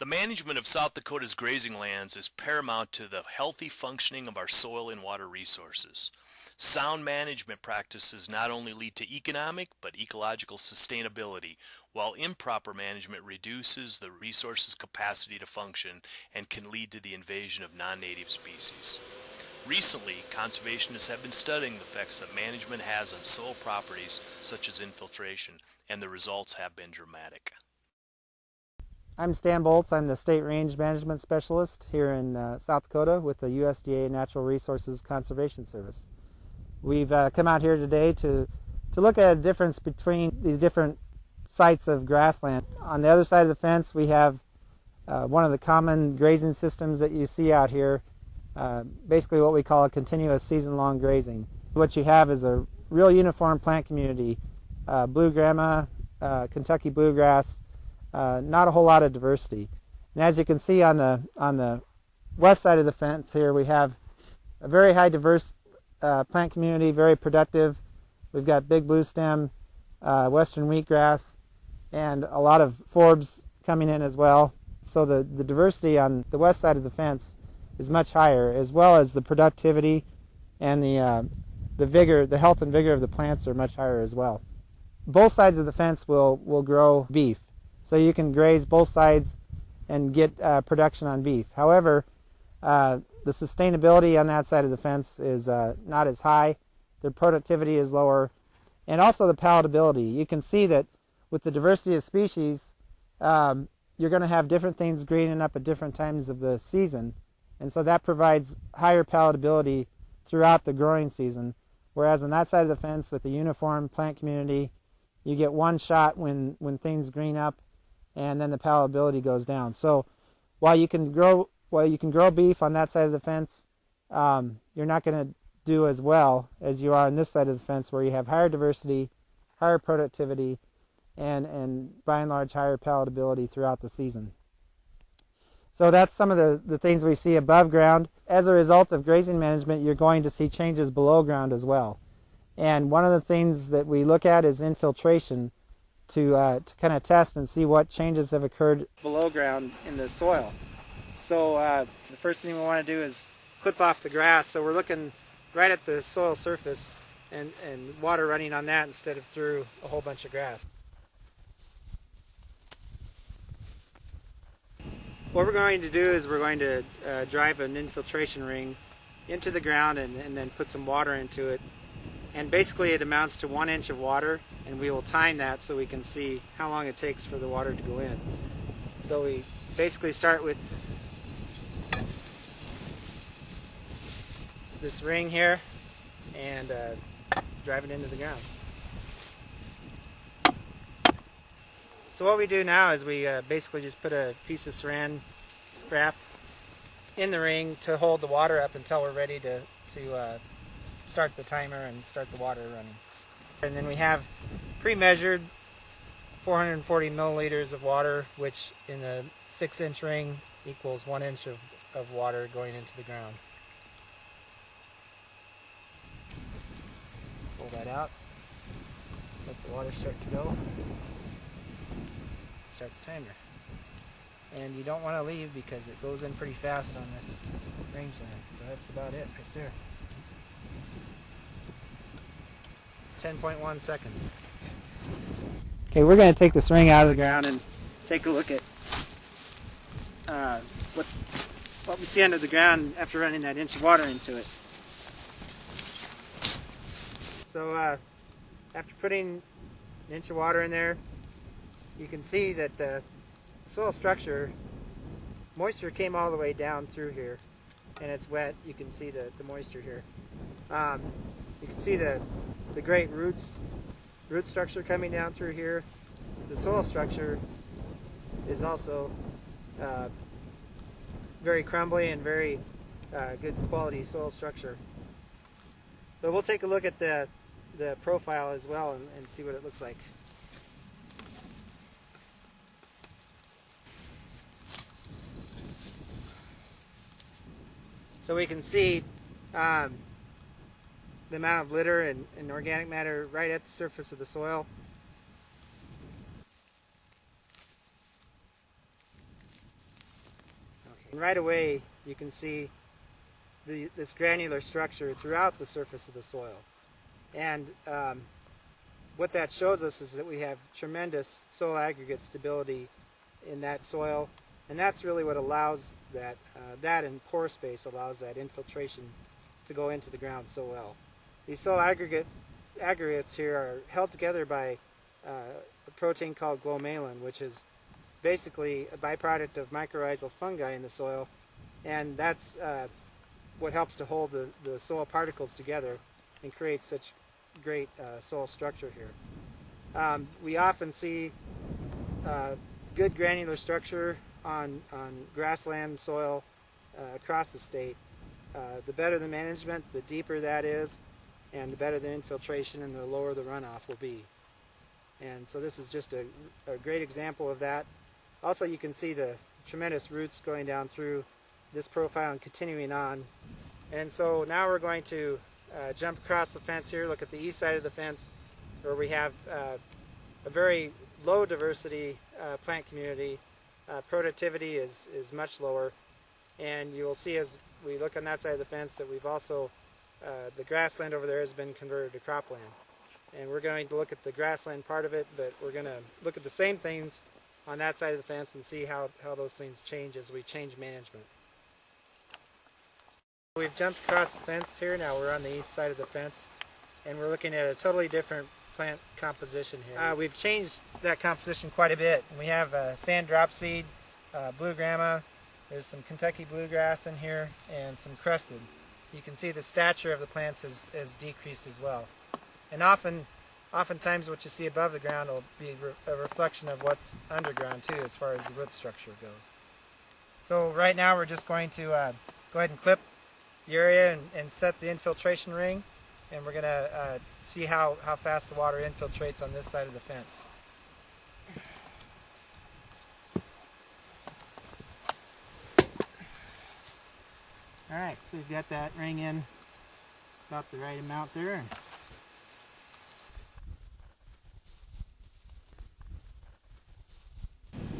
The management of South Dakota's grazing lands is paramount to the healthy functioning of our soil and water resources. Sound management practices not only lead to economic but ecological sustainability, while improper management reduces the resource's capacity to function and can lead to the invasion of non-native species. Recently, conservationists have been studying the effects that management has on soil properties such as infiltration, and the results have been dramatic. I'm Stan Boltz. I'm the State Range Management Specialist here in uh, South Dakota with the USDA Natural Resources Conservation Service. We've uh, come out here today to, to look at a difference between these different sites of grassland. On the other side of the fence we have uh, one of the common grazing systems that you see out here, uh, basically what we call a continuous season-long grazing. What you have is a real uniform plant community, uh, blue grama, uh, Kentucky bluegrass, uh, not a whole lot of diversity. And as you can see on the, on the west side of the fence here we have a very high diverse uh, plant community, very productive. We've got big blue stem, uh, western wheatgrass, and a lot of forbs coming in as well. So the, the diversity on the west side of the fence is much higher, as well as the productivity and the, uh, the vigor, the health and vigor of the plants are much higher as well. Both sides of the fence will, will grow beef. So you can graze both sides and get uh, production on beef. However, uh, the sustainability on that side of the fence is uh, not as high. The productivity is lower. And also the palatability. You can see that with the diversity of species, um, you're going to have different things greening up at different times of the season. And so that provides higher palatability throughout the growing season. Whereas on that side of the fence with the uniform plant community, you get one shot when, when things green up and then the palatability goes down. So while you can grow well, you can grow beef on that side of the fence. Um, you're not going to do as well as you are on this side of the fence where you have higher diversity, higher productivity, and, and by and large higher palatability throughout the season. So that's some of the, the things we see above ground. As a result of grazing management, you're going to see changes below ground as well. And one of the things that we look at is infiltration to, uh, to kind of test and see what changes have occurred below ground in the soil. So uh, the first thing we want to do is clip off the grass. So we're looking right at the soil surface and, and water running on that instead of through a whole bunch of grass. What we're going to do is we're going to uh, drive an infiltration ring into the ground and, and then put some water into it. And basically it amounts to one inch of water and we will time that so we can see how long it takes for the water to go in. So we basically start with this ring here and uh, drive it into the ground. So what we do now is we uh, basically just put a piece of saran wrap in the ring to hold the water up until we're ready to, to uh, start the timer and start the water running. And then we have pre-measured 440 milliliters of water, which in a six inch ring equals one inch of, of water going into the ground. pull that out, let the water start to go, start the timer. And you don't want to leave because it goes in pretty fast on this rangeland. So that's about it right there. 10.1 seconds. Okay, we're going to take this ring out of the ground and take a look at uh, what, what we see under the ground after running that inch of water into it. So uh, after putting an inch of water in there, you can see that the soil structure, moisture came all the way down through here and it's wet. You can see the, the moisture here. Um, you can see the, the great roots, root structure coming down through here. The soil structure is also uh, very crumbly and very uh, good quality soil structure. But we'll take a look at the the profile as well and, and see what it looks like. So we can see um, the amount of litter and, and, organic matter right at the surface of the soil. And right away you can see the, this granular structure throughout the surface of the soil. And um, what that shows us is that we have tremendous soil aggregate stability in that soil, and that's really what allows that, uh, that and pore space allows that infiltration to go into the ground so well. These soil aggregate, aggregates here are held together by uh, a protein called glomalin, which is basically a byproduct of mycorrhizal fungi in the soil, and that's uh, what helps to hold the, the soil particles together and create such great uh, soil structure here. Um, we often see uh, good granular structure on, on grassland soil uh, across the state. Uh, the better the management, the deeper that is, and the better the infiltration and the lower the runoff will be. And so this is just a, a great example of that. Also, you can see the tremendous roots going down through this profile and continuing on. And so now we're going to uh, jump across the fence here, look at the east side of the fence where we have uh, a very low diversity uh, plant community. Uh, productivity is, is much lower. And you will see as we look on that side of the fence that we've also, uh, the grassland over there has been converted to cropland. And we're going to look at the grassland part of it, but we're going to look at the same things on that side of the fence and see how, how those things change as we change management. We've jumped across the fence here. Now we're on the east side of the fence and we're looking at a totally different plant composition here. Uh, we've changed that composition quite a bit. We have uh, sand dropseed, uh, blue grama, there's some Kentucky bluegrass in here and some crusted. You can see the stature of the plants has, has decreased as well. And often, oftentimes what you see above the ground will be a reflection of what's underground too as far as the root structure goes. So right now we're just going to uh, go ahead and clip the area and, and set the infiltration ring and we're going to uh, see how, how fast the water infiltrates on this side of the fence. Alright, so we've got that ring in about the right amount there.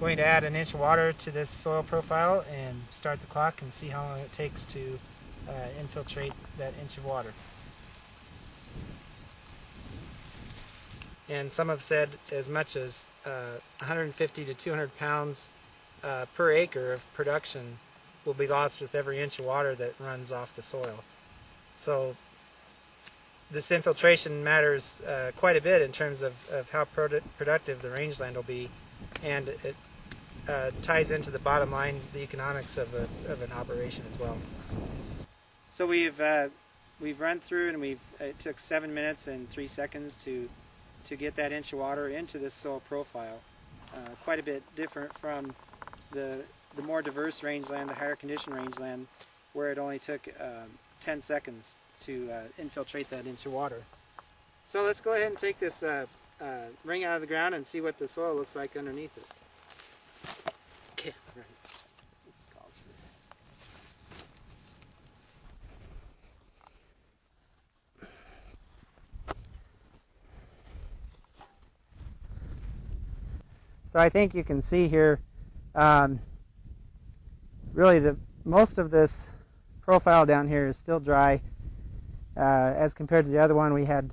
Going to add an inch of water to this soil profile and start the clock and see how long it takes to uh, infiltrate that inch of water. And some have said as much as uh, 150 to 200 pounds uh, per acre of production will be lost with every inch of water that runs off the soil. So this infiltration matters uh, quite a bit in terms of, of how produ productive the rangeland will be and it uh, ties into the bottom line, the economics of, a, of an operation as well. So we've uh, we've run through and we've it took seven minutes and three seconds to to get that inch of water into this soil profile. Uh, quite a bit different from the the more diverse rangeland, the higher condition rangeland, where it only took um, 10 seconds to uh, infiltrate that into water. So let's go ahead and take this uh, uh, ring out of the ground and see what the soil looks like underneath it. Okay, right. So I think you can see here, um, really the most of this profile down here is still dry. Uh, as compared to the other one, we had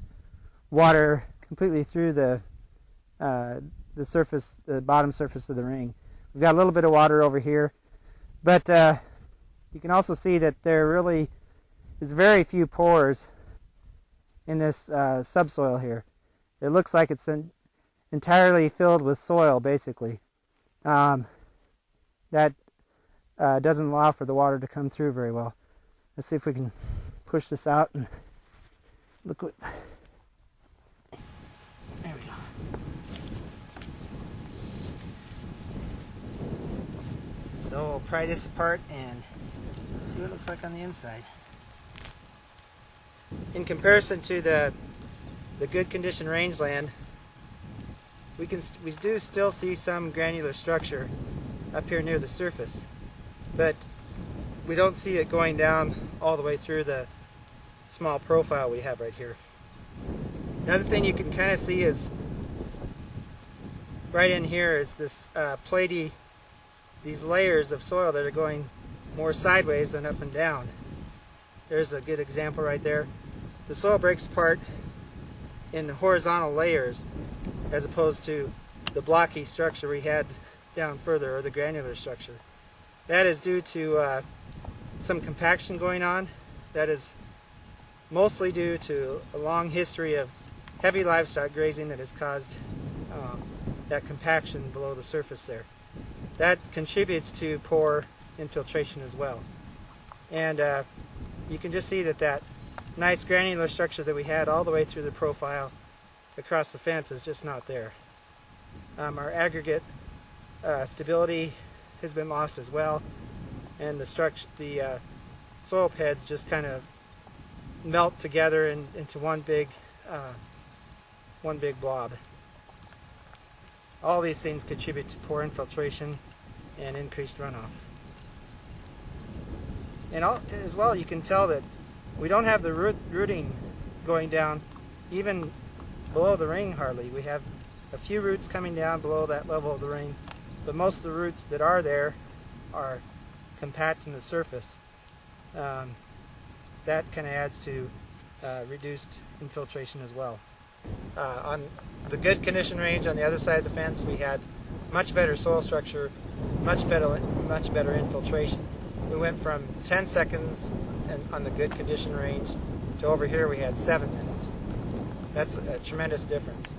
water completely through the uh, the surface, the bottom surface of the ring. We've got a little bit of water over here, but uh, you can also see that there really is very few pores in this uh, subsoil here. It looks like it's entirely filled with soil, basically. Um, that uh, doesn't allow for the water to come through very well. Let's see if we can push this out and look what. There we go. So we'll pry this apart and see what it looks like on the inside. In comparison to the the good condition rangeland, we can we do still see some granular structure up here near the surface, but we don't see it going down all the way through the small profile we have right here. Another thing you can kind of see is right in here is this uh, platy, these layers of soil that are going more sideways than up and down. There's a good example right there. The soil breaks apart in horizontal layers as opposed to the blocky structure we had down further, or the granular structure. That is due to uh, some compaction going on. That is mostly due to a long history of heavy livestock grazing that has caused um, that compaction below the surface there. That contributes to poor infiltration as well. And uh, you can just see that that nice granular structure that we had all the way through the profile across the fence is just not there. Um, our aggregate uh, stability has been lost as well, and the structure, the uh, soil peds just kind of melt together in, into one big, uh, one big blob. All these things contribute to poor infiltration and increased runoff. And all, as well, you can tell that we don't have the root, rooting going down even below the ring hardly. We have a few roots coming down below that level of the ring, but most of the roots that are there are compacting the surface. Um, that kind of adds to uh, reduced infiltration as well. Uh, on the good condition range on the other side of the fence, we had much better soil structure, much better, much better infiltration. We went from 10 seconds on the good condition range to over here we had seven minutes. That's a tremendous difference.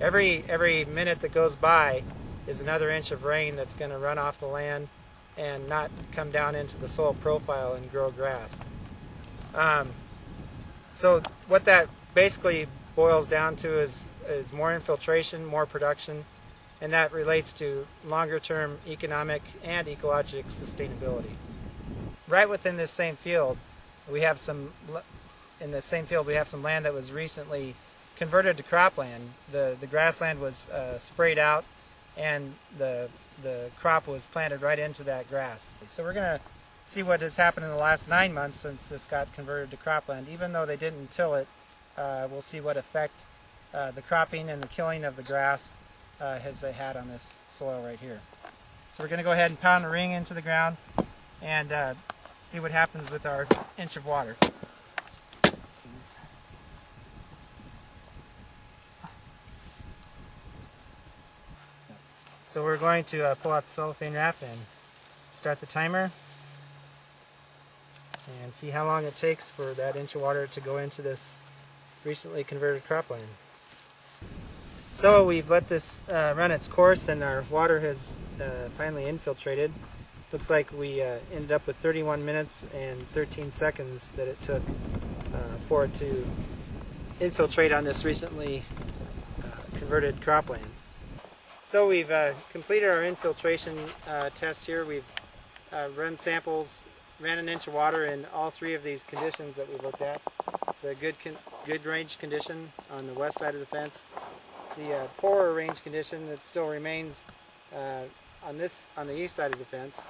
Every every minute that goes by is another inch of rain that's going to run off the land and not come down into the soil profile and grow grass. Um, so what that basically boils down to is is more infiltration, more production, and that relates to longer term economic and ecologic sustainability. Right within this same field, we have some in the same field we have some land that was recently converted to cropland. The the grassland was uh, sprayed out, and the the crop was planted right into that grass. So we're gonna see what has happened in the last nine months since this got converted to cropland. Even though they didn't till it, uh, we'll see what effect uh, the cropping and the killing of the grass uh, has had on this soil right here. So we're going to go ahead and pound a ring into the ground and uh, see what happens with our inch of water. So we're going to uh, pull out the cellophane wrap and start the timer and see how long it takes for that inch of water to go into this recently converted cropland. So we've let this uh, run its course and our water has uh, finally infiltrated. Looks like we uh, ended up with 31 minutes and 13 seconds that it took uh, for it to infiltrate on this recently uh, converted cropland. So we've uh, completed our infiltration test here. We've run samples ran an inch of water in all three of these conditions that we looked at. The good good range condition on the west side of the fence, the uh, poorer range condition that still remains uh, on this on the east side of the fence,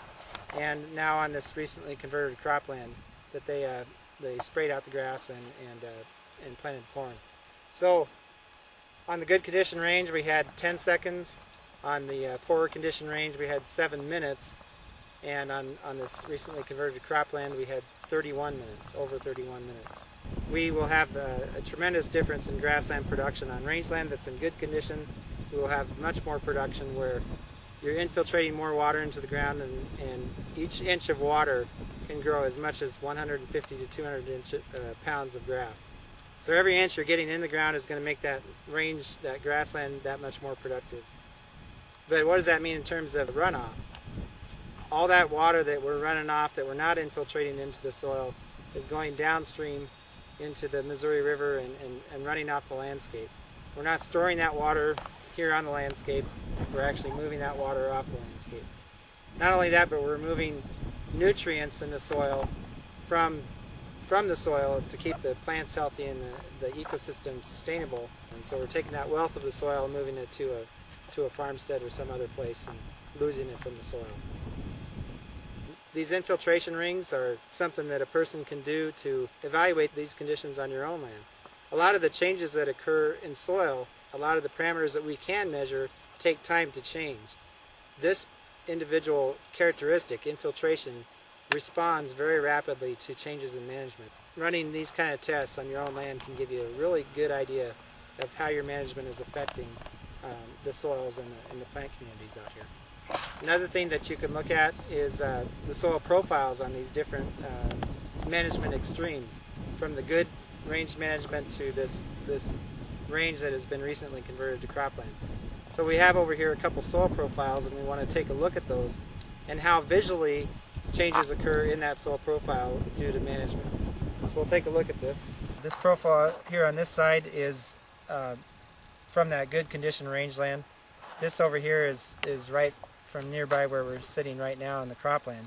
and now on this recently converted cropland that they uh, they sprayed out the grass and and uh, and planted corn. So on the good condition range we had 10 seconds. On the uh, poorer condition range we had seven minutes and on, on this recently converted cropland we had 31 minutes, over 31 minutes. We will have a, a, tremendous difference in grassland production on rangeland that's in good condition. We will have much more production where you're infiltrating more water into the ground and, and each inch of water can grow as much as 150 to 200 inch, uh, pounds of grass. So every inch you're getting in the ground is going to make that range, that grassland, that much more productive. But what does that mean in terms of runoff? all that water that we're running off that we're not infiltrating into the soil is going downstream into the Missouri River and, and, and running off the landscape. We're not storing that water here on the landscape, we're actually moving that water off the landscape. Not only that, but we're moving nutrients in the soil from from the soil to keep the plants healthy and the, the ecosystem sustainable. And so we're taking that wealth of the soil and moving it to a to a farmstead or some other place and losing it from the soil. These infiltration rings are something that a person can do to evaluate these conditions on your own land. A lot of the changes that occur in soil, a lot of the parameters that we can measure, take time to change. This individual characteristic, infiltration, responds very rapidly to changes in management. Running these kind of tests on your own land can give you a really good idea of how your management is affecting um, the soils and the, and the, plant communities out here. Another thing that you can look at is uh, the soil profiles on these different uh, management extremes, from the good range management to this, this range that has been recently converted to cropland. So we have over here a couple soil profiles and we want to take a look at those and how visually changes occur in that soil profile due to management. So we'll take a look at this. This profile here on this side is uh, from that good condition rangeland. This over here is, is right from nearby where we're sitting right now in the cropland.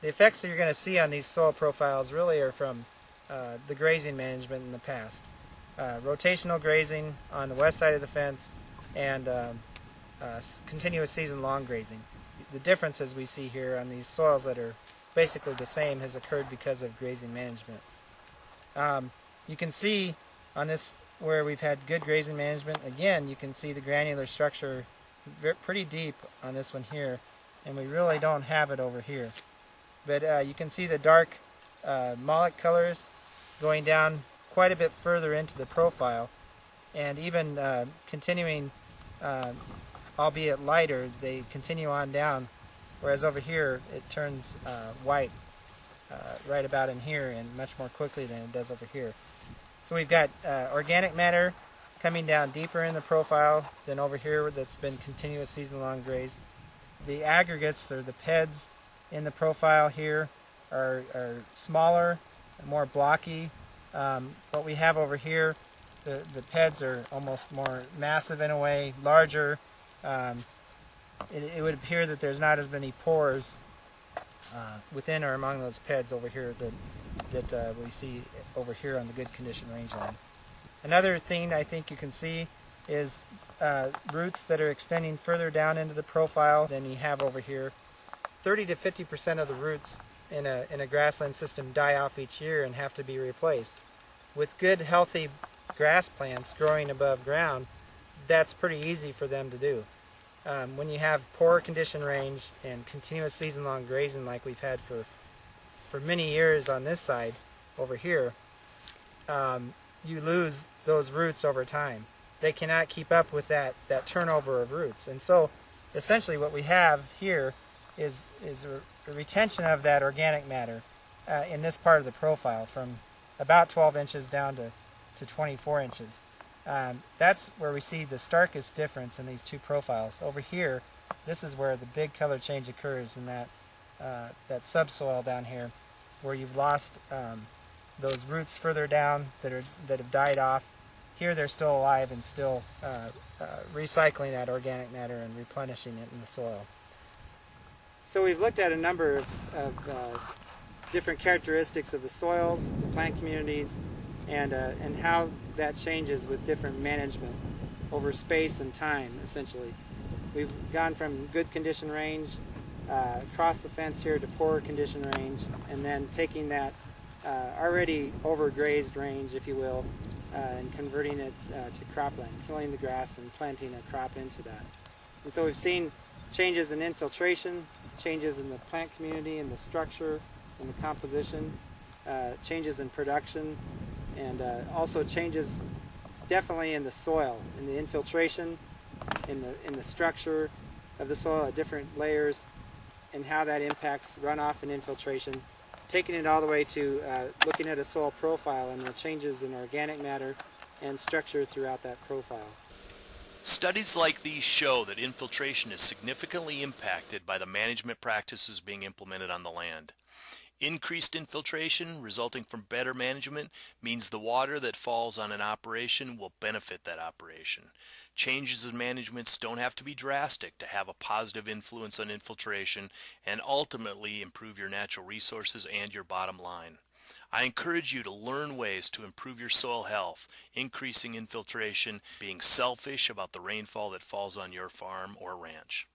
The effects that you're going to see on these soil profiles really are from uh, the grazing management in the past. Uh, rotational grazing on the west side of the fence and um, uh, continuous season long grazing. The differences we see here on these soils that are basically the same has occurred because of grazing management. Um, you can see on this where we've had good grazing management, again you can see the granular structure pretty deep on this one here and we really don't have it over here. But uh, you can see the dark uh, colors going down quite a bit further into the profile and even uh, continuing uh, albeit lighter, they continue on down. Whereas over here, it turns uh, white uh, right about in here and much more quickly than it does over here. So we've got uh, organic matter coming down deeper in the profile than over here that's been continuous season-long grazed. The aggregates, or the PEDs, in the profile here are, are smaller, more blocky. Um, what we have over here the, the PEDs are almost more massive in a way, larger. Um, it, it, would appear that there's not as many pores uh, within or among those PEDs over here that, that uh, we see over here on the good condition rangeland. Another thing I think you can see is uh, roots that are extending further down into the profile than you have over here. 30 to 50 percent of the roots in a, in a grassland system die off each year and have to be replaced. With good healthy grass plants growing above ground, that's pretty easy for them to do. Um, when you have poor condition range and continuous season-long grazing like we've had for for many years on this side over here, um, you lose those roots over time. They cannot keep up with that, that turnover of roots. And so essentially what we have here is, is a, retention of that organic matter uh, in this part of the profile from about 12 inches down to to 24 inches. Um, that's where we see the starkest difference in these two profiles. Over here, this is where the big color change occurs in that, uh, that subsoil down here, where you've lost um, those roots further down that, are, that have died off. Here they're still alive and still uh, uh, recycling that organic matter and replenishing it in the soil. So we've looked at a number of, of uh, different characteristics of the soils, the plant communities, and, uh, and how that changes with different management over space and time, essentially. We've gone from good condition range uh, across the fence here to poor condition range, and then taking that uh, already overgrazed range, if you will, uh, and converting it uh, to cropland, killing the grass and planting a crop into that. And so we've seen changes in infiltration, changes in the plant community and the structure and the composition, uh, changes in production, and uh, also changes definitely in the soil, in the infiltration, in the in the structure of the soil at different layers, and how that impacts runoff and infiltration. Taking it all the way to uh, looking at a soil profile and the changes in organic matter and structure throughout that profile. Studies like these show that infiltration is significantly impacted by the management practices being implemented on the land. Increased infiltration resulting from better management means the water that falls on an operation will benefit that operation. Changes in managements don't have to be drastic to have a positive influence on infiltration and ultimately improve your natural resources and your bottom line. I encourage you to learn ways to improve your soil health, increasing infiltration, being selfish about the rainfall that falls on your farm or ranch.